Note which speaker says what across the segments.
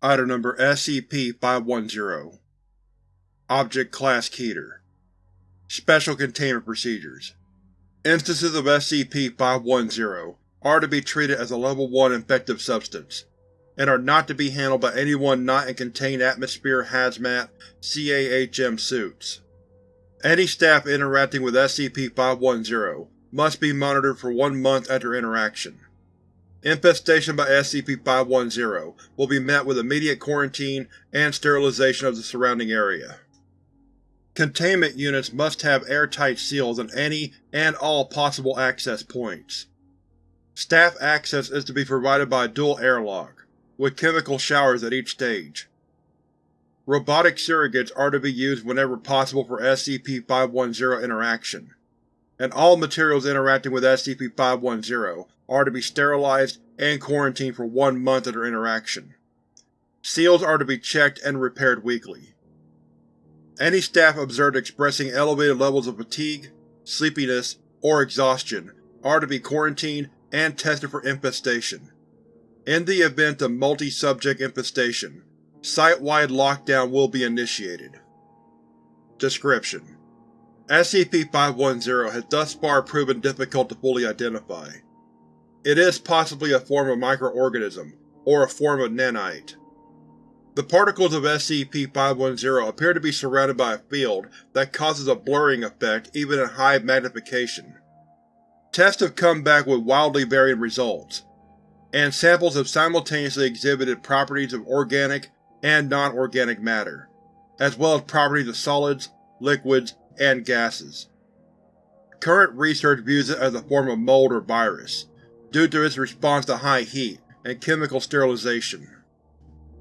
Speaker 1: Item Number SCP-510 Object Class Keter Special Containment Procedures Instances of SCP-510 are to be treated as a Level 1 infective substance, and are not to be handled by anyone not in Contained Atmosphere Hazmat CAHM suits. Any staff interacting with SCP-510 must be monitored for one month after interaction. Infestation by SCP-510 will be met with immediate quarantine and sterilization of the surrounding area. Containment units must have airtight seals on any and all possible access points. Staff access is to be provided by a dual airlock, with chemical showers at each stage. Robotic surrogates are to be used whenever possible for SCP-510 interaction, and all materials interacting with SCP-510 are to be sterilized and quarantined for one month of their interaction. Seals are to be checked and repaired weekly. Any staff observed expressing elevated levels of fatigue, sleepiness, or exhaustion are to be quarantined and tested for infestation. In the event of multi-subject infestation, site-wide lockdown will be initiated. Description: SCP-510 has thus far proven difficult to fully identify. It is possibly a form of microorganism, or a form of nanite. The particles of SCP-510 appear to be surrounded by a field that causes a blurring effect even at high magnification. Tests have come back with wildly varying results, and samples have simultaneously exhibited properties of organic and non-organic matter, as well as properties of solids, liquids, and gases. Current research views it as a form of mold or virus, due to its response to high heat and chemical sterilization.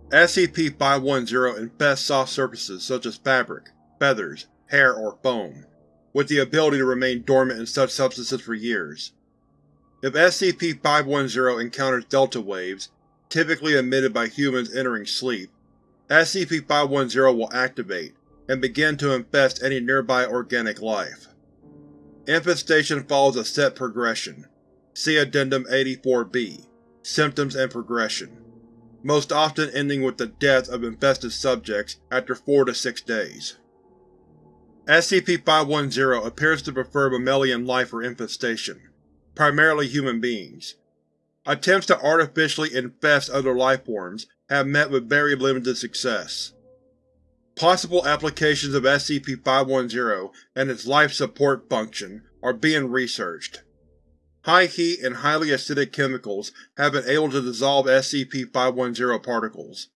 Speaker 1: SCP-510 infests soft surfaces such as fabric, feathers, hair, or foam, with the ability to remain dormant in such substances for years. If SCP-510 encounters delta waves, typically emitted by humans entering sleep, SCP-510 will activate and begin to infest any nearby organic life. Infestation follows a set progression. See Addendum 84-B, Symptoms and Progression, most often ending with the death of infested subjects after 4 to 6 days. SCP-510 appears to prefer mammalian life for infestation, primarily human beings. Attempts to artificially infest other lifeforms have met with very limited success. Possible applications of SCP-510 and its life support function are being researched. High heat and highly acidic chemicals have been able to dissolve SCP-510 particles.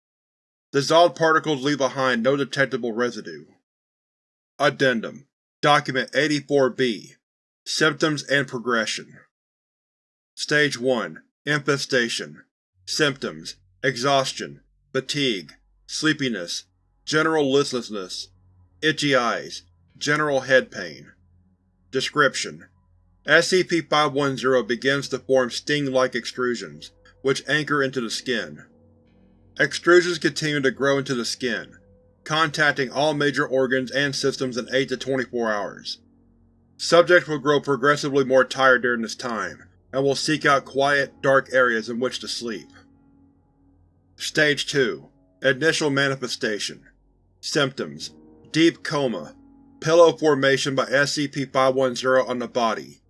Speaker 1: Dissolved particles leave behind no detectable residue. Addendum. Document 84-B Symptoms and Progression. Stage 1 Infestation. Symptoms. Exhaustion, fatigue, sleepiness, general listlessness, itchy eyes, general head pain. Description: SCP-510 begins to form sting-like extrusions, which anchor into the skin. Extrusions continue to grow into the skin, contacting all major organs and systems in 8 to 24 hours. Subjects will grow progressively more tired during this time, and will seek out quiet, dark areas in which to sleep. Stage 2 Initial Manifestation Symptoms: Deep coma, pillow formation by SCP-510 on the body,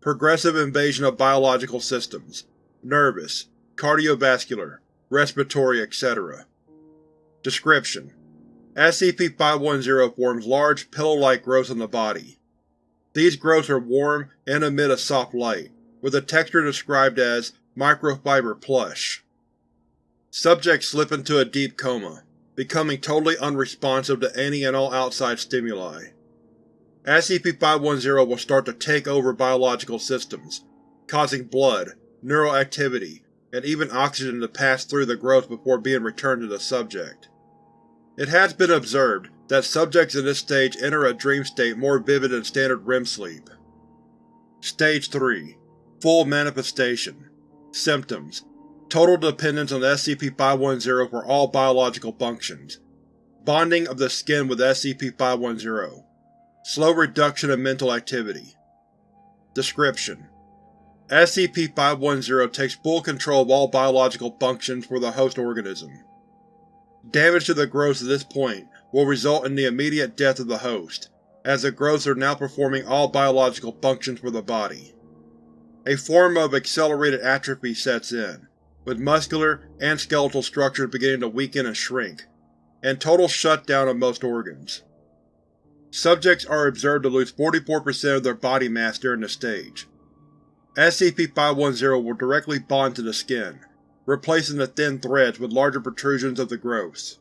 Speaker 1: progressive invasion of biological systems, nervous, cardiovascular, respiratory, etc. Description: SCP-510 forms large, pillow-like growths on the body. These growths are warm and emit a soft light, with a texture described as microfiber plush. Subjects slip into a deep coma, becoming totally unresponsive to any and all outside stimuli. SCP-510 will start to take over biological systems, causing blood, neural activity, and even oxygen to pass through the growth before being returned to the subject. It has been observed that subjects in this stage enter a dream state more vivid than standard REM sleep. Stage 3 Full Manifestation Symptoms Total dependence on SCP-510 for all biological functions. Bonding of the skin with SCP-510. Slow reduction of mental activity. Description: SCP-510 takes full control of all biological functions for the host organism. Damage to the growths at this point will result in the immediate death of the host, as the growths are now performing all biological functions for the body. A form of accelerated atrophy sets in, with muscular and skeletal structures beginning to weaken and shrink, and total shutdown of most organs. Subjects are observed to lose 44% of their body mass during this stage. SCP-510 will directly bond to the skin, replacing the thin threads with larger protrusions of the growths.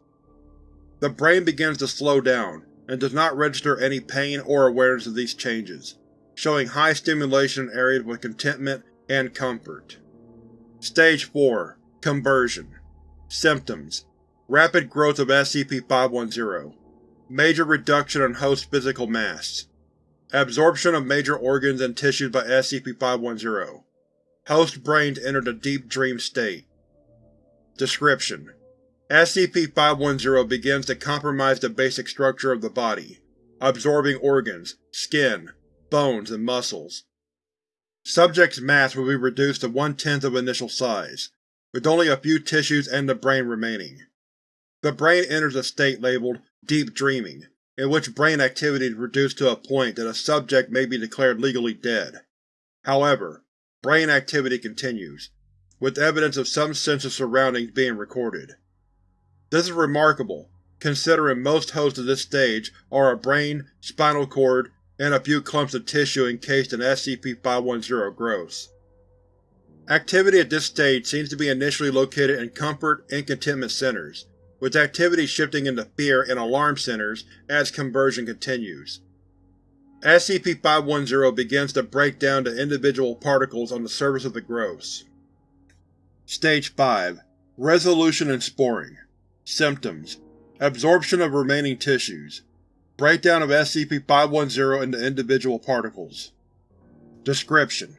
Speaker 1: The brain begins to slow down, and does not register any pain or awareness of these changes, showing high stimulation in areas with contentment and comfort. Stage 4 Conversion. Symptoms. Rapid growth of SCP-510 Major reduction in host physical mass. Absorption of major organs and tissues by SCP-510 Host brains entered a deep dream state. Description: SCP-510 begins to compromise the basic structure of the body, absorbing organs, skin, bones, and muscles. Subject's mass will be reduced to one-tenth of initial size, with only a few tissues and the brain remaining. The brain enters a state labeled Deep Dreaming, in which brain activity is reduced to a point that a subject may be declared legally dead. However, brain activity continues, with evidence of some sense of surroundings being recorded. This is remarkable, considering most hosts of this stage are a brain, spinal cord, and a few clumps of tissue encased in SCP-510 growths. Activity at this stage seems to be initially located in comfort and contentment centers, with activity shifting into fear and alarm centers as conversion continues. SCP-510 begins to break down to individual particles on the surface of the growths. Stage 5 Resolution and Sporing Symptoms Absorption of remaining tissues Breakdown of SCP-510 into individual particles Description: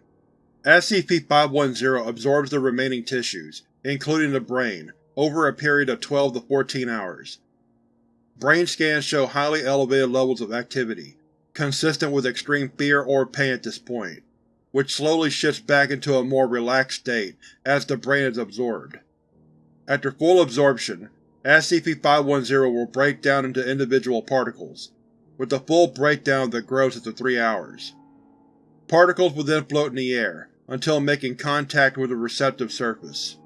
Speaker 1: SCP-510 absorbs the remaining tissues, including the brain, over a period of 12 to 14 hours. Brain scans show highly elevated levels of activity, consistent with extreme fear or pain at this point, which slowly shifts back into a more relaxed state as the brain is absorbed. After full absorption, SCP-510 will break down into individual particles, with the full breakdown of the growth after three hours. Particles will then float in the air, until making contact with a receptive surface.